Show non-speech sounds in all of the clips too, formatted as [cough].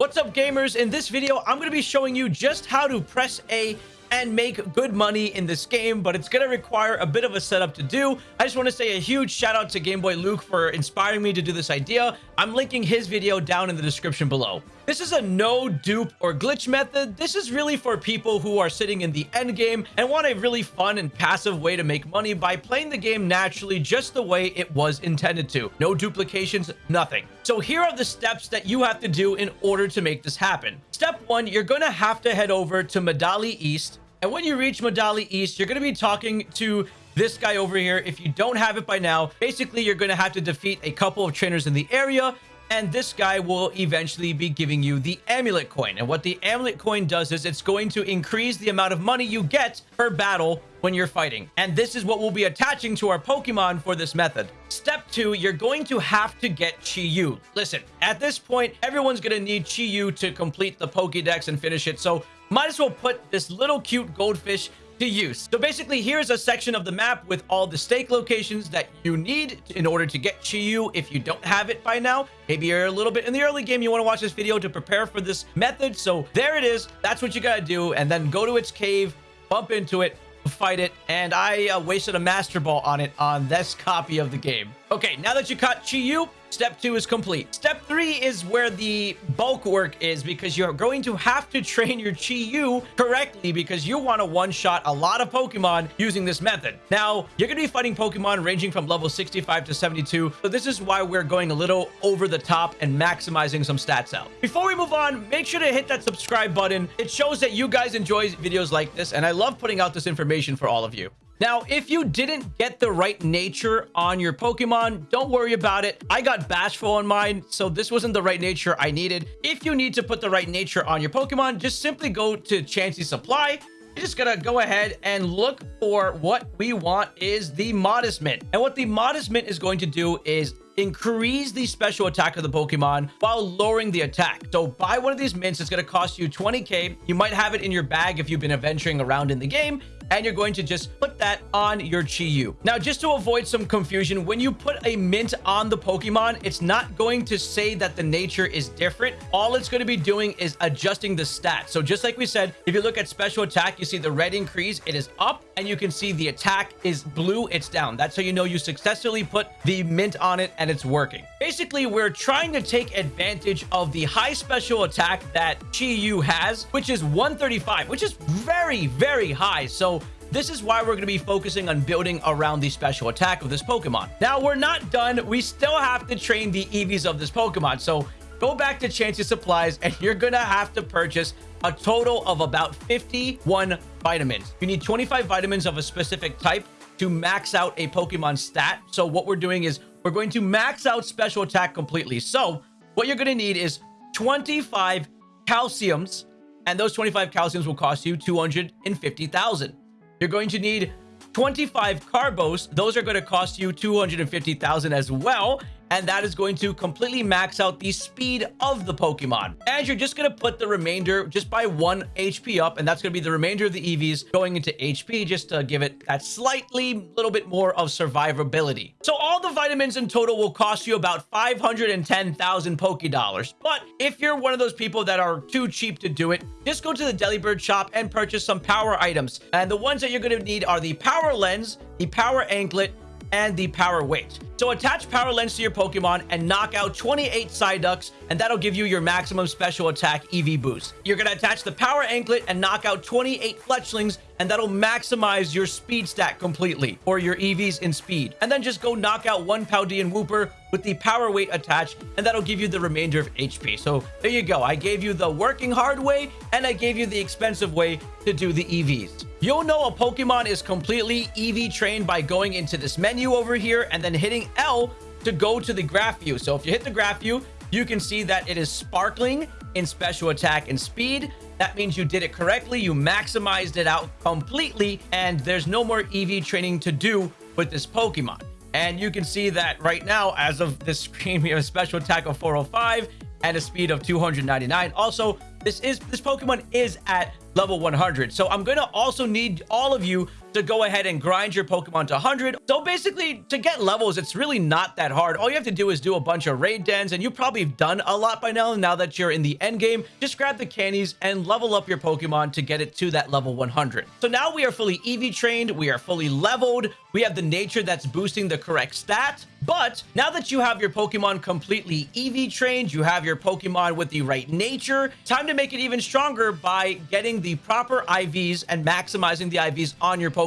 What's up gamers? In this video, I'm going to be showing you just how to press A and make good money in this game, but it's going to require a bit of a setup to do. I just want to say a huge shout out to Game Boy Luke for inspiring me to do this idea. I'm linking his video down in the description below. This is a no dupe or glitch method. This is really for people who are sitting in the end game and want a really fun and passive way to make money by playing the game naturally just the way it was intended to. No duplications, nothing. So here are the steps that you have to do in order to make this happen. Step one, you're going to have to head over to Medali East and when you reach Medali East, you're going to be talking to this guy over here. If you don't have it by now, basically, you're going to have to defeat a couple of trainers in the area. And this guy will eventually be giving you the amulet coin. And what the amulet coin does is it's going to increase the amount of money you get per battle when you're fighting. And this is what we'll be attaching to our Pokemon for this method. Step two, you're going to have to get Chi-Yu. Listen, at this point, everyone's going to need Chi-Yu to complete the Pokedex and finish it. So might as well put this little cute goldfish to use. So basically, here's a section of the map with all the stake locations that you need in order to get Chi-Yu if you don't have it by now. Maybe you're a little bit in the early game, you want to watch this video to prepare for this method. So there it is. That's what you got to do. And then go to its cave, bump into it, fight it, and I uh, wasted a Master Ball on it on this copy of the game. Okay, now that you caught Chi-Yu, Step two is complete. Step three is where the bulk work is because you're going to have to train your Chi-Yu correctly because you want to one-shot a lot of Pokemon using this method. Now, you're going to be fighting Pokemon ranging from level 65 to 72. So this is why we're going a little over the top and maximizing some stats out. Before we move on, make sure to hit that subscribe button. It shows that you guys enjoy videos like this, and I love putting out this information for all of you. Now, if you didn't get the right nature on your Pokemon, don't worry about it. I got Bashful on mine, so this wasn't the right nature I needed. If you need to put the right nature on your Pokemon, just simply go to Chansey Supply you're just gonna go ahead and look for what we want is the Modest Mint. And what the Modest Mint is going to do is increase the special attack of the Pokemon while lowering the attack. So buy one of these mints. It's going to cost you 20k. You might have it in your bag if you've been adventuring around in the game and you're going to just put that on your Chi-Yu. Now, just to avoid some confusion, when you put a mint on the Pokemon, it's not going to say that the nature is different. All it's going to be doing is adjusting the stats. So just like we said, if you look at special attack, you see the red increase, it is up, and you can see the attack is blue, it's down. That's how you know you successfully put the mint on it and it's working. Basically, we're trying to take advantage of the high special attack that Chi-Yu has, which is 135, which is very, very high. So this is why we're going to be focusing on building around the special attack of this Pokemon. Now, we're not done. We still have to train the EVs of this Pokemon. So go back to Chansey Supplies and you're going to have to purchase a total of about 51 vitamins. You need 25 vitamins of a specific type to max out a Pokemon stat. So what we're doing is we're going to max out special attack completely. So what you're going to need is 25 calciums and those 25 calciums will cost you 250,000. You're going to need 25 carbos. Those are going to cost you 250,000 as well and that is going to completely max out the speed of the Pokemon. And you're just going to put the remainder just by one HP up, and that's going to be the remainder of the EVs going into HP just to give it that slightly little bit more of survivability. So all the vitamins in total will cost you about 510,000 Poké Dollars. But if you're one of those people that are too cheap to do it, just go to the Delibird shop and purchase some power items. And the ones that you're going to need are the Power Lens, the Power Anklet, and the Power Weight. So attach Power Lens to your Pokemon and knock out 28 Psyducks, and that'll give you your maximum special attack EV boost. You're going to attach the Power Anklet and knock out 28 Fletchlings, and that'll maximize your speed stat completely, or your EVs in speed. And then just go knock out one Paldean Wooper with the Power Weight attached, and that'll give you the remainder of HP. So there you go. I gave you the working hard way, and I gave you the expensive way to do the EVs. You'll know a Pokemon is completely EV trained by going into this menu over here and then hitting L to go to the graph view. So if you hit the graph view, you can see that it is sparkling in special attack and speed. That means you did it correctly. You maximized it out completely, and there's no more EV training to do with this Pokemon. And you can see that right now, as of this screen, [laughs] we have a special attack of 405 and a speed of 299. Also, this is this Pokemon is at level 100. So I'm going to also need all of you to go ahead and grind your Pokemon to 100. So basically, to get levels, it's really not that hard. All you have to do is do a bunch of raid dens, and you've probably done a lot by now, now that you're in the end game. Just grab the candies and level up your Pokemon to get it to that level 100. So now we are fully EV trained, we are fully leveled, we have the nature that's boosting the correct stat. But now that you have your Pokemon completely EV trained, you have your Pokemon with the right nature, time to make it even stronger by getting the proper IVs and maximizing the IVs on your Pokemon.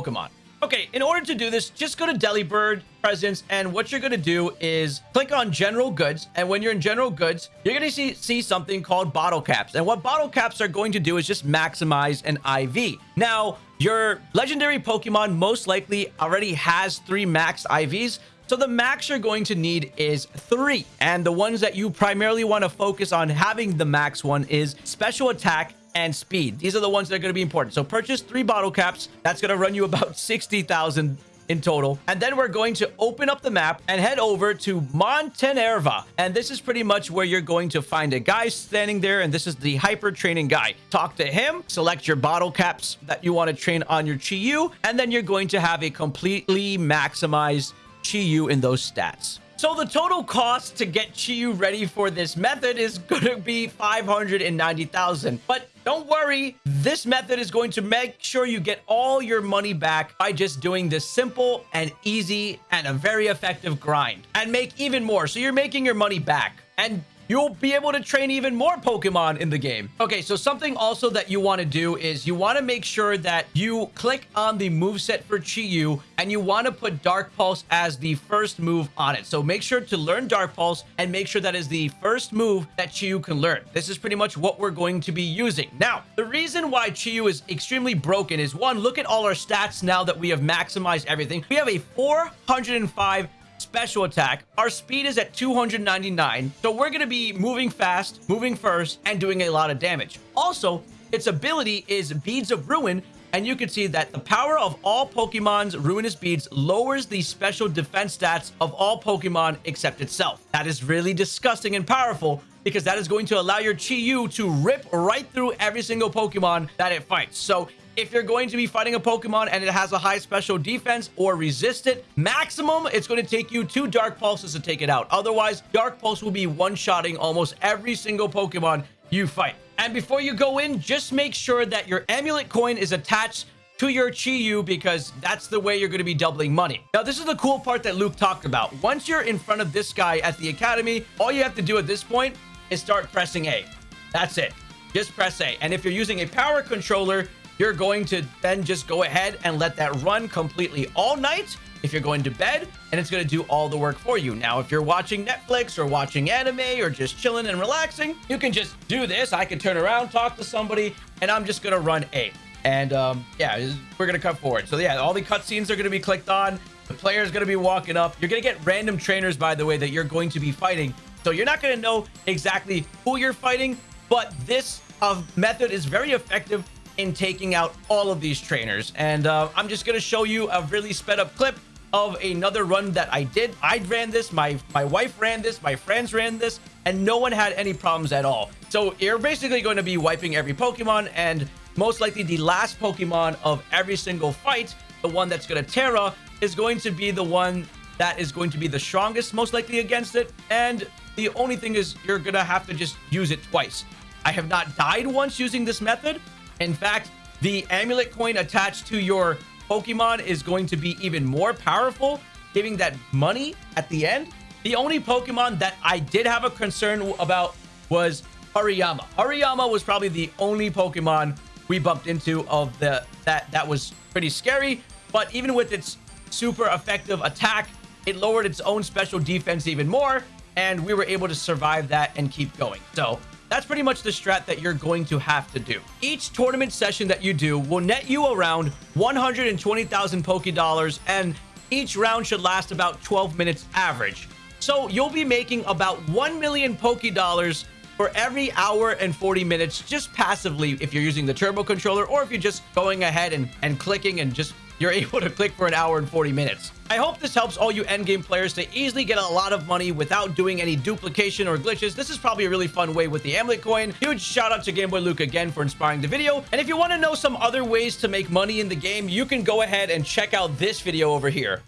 Okay, in order to do this, just go to Delibird Presents, and what you're going to do is click on General Goods, and when you're in General Goods, you're going to see, see something called Bottle Caps, and what Bottle Caps are going to do is just maximize an IV. Now, your legendary Pokemon most likely already has three max IVs, so the max you're going to need is three. And the ones that you primarily want to focus on having the max one is special attack and speed. These are the ones that are going to be important. So purchase three bottle caps. That's going to run you about [laughs] 60,000 in total. And then we're going to open up the map and head over to Montenevera. And this is pretty much where you're going to find a guy standing there. And this is the hyper training guy. Talk to him, select your bottle caps that you want to train on your Chi-Yu. And then you're going to have a completely maximized Chi-Yu in those stats. So the total cost to get Chi-Yu ready for this method is going to be 590,000. But don't worry, this method is going to make sure you get all your money back by just doing this simple and easy and a very effective grind and make even more. So you're making your money back. And you'll be able to train even more Pokemon in the game. Okay, so something also that you want to do is you want to make sure that you click on the move set for Chi-Yu and you want to put Dark Pulse as the first move on it. So make sure to learn Dark Pulse and make sure that is the first move that Chi-Yu can learn. This is pretty much what we're going to be using. Now, the reason why Chi-Yu is extremely broken is one, look at all our stats now that we have maximized everything. We have a 405 special attack. Our speed is at 299. So we're going to be moving fast, moving first, and doing a lot of damage. Also, its ability is Beads of Ruin, and you can see that the power of all Pokemon's Ruinous Beads lowers the special defense stats of all Pokemon except itself. That is really disgusting and powerful because that is going to allow your Chi-Yu to rip right through every single Pokemon that it fights. So if you're going to be fighting a Pokemon and it has a high special defense or resist it, maximum, it's going to take you two Dark Pulses to take it out. Otherwise, Dark Pulse will be one-shotting almost every single Pokemon you fight. And before you go in, just make sure that your amulet coin is attached to your Chi-Yu because that's the way you're going to be doubling money. Now, this is the cool part that Luke talked about. Once you're in front of this guy at the academy, all you have to do at this point is start pressing A. That's it. Just press A. And if you're using a power controller, you're going to then just go ahead and let that run completely all night if you're going to bed and it's going to do all the work for you. Now, if you're watching Netflix or watching anime or just chilling and relaxing, you can just do this. I can turn around, talk to somebody, and I'm just going to run A. And um, yeah, we're going to cut forward. So yeah, all the cutscenes are going to be clicked on. The player is going to be walking up. You're going to get random trainers, by the way, that you're going to be fighting. So you're not going to know exactly who you're fighting, but this uh, method is very effective in taking out all of these trainers. And uh, I'm just going to show you a really sped up clip of another run that I did. I ran this, my, my wife ran this, my friends ran this, and no one had any problems at all. So you're basically going to be wiping every Pokemon, and most likely the last Pokemon of every single fight, the one that's going to Tera, is going to be the one that is going to be the strongest, most likely against it. And the only thing is you're going to have to just use it twice. I have not died once using this method, in fact, the amulet coin attached to your Pokemon is going to be even more powerful, giving that money at the end. The only Pokemon that I did have a concern about was Hariyama. Hariyama was probably the only Pokemon we bumped into of the that that was pretty scary. But even with its super effective attack, it lowered its own special defense even more, and we were able to survive that and keep going. So that's pretty much the strat that you're going to have to do. Each tournament session that you do will net you around 120,000 Poke Dollars, and each round should last about 12 minutes average. So you'll be making about 1 million Poke Dollars for every hour and 40 minutes just passively if you're using the turbo controller or if you're just going ahead and, and clicking and just you're able to click for an hour and 40 minutes. I hope this helps all you endgame players to easily get a lot of money without doing any duplication or glitches. This is probably a really fun way with the Amulet coin. Huge shout out to Gameboy Luke again for inspiring the video. And if you want to know some other ways to make money in the game, you can go ahead and check out this video over here.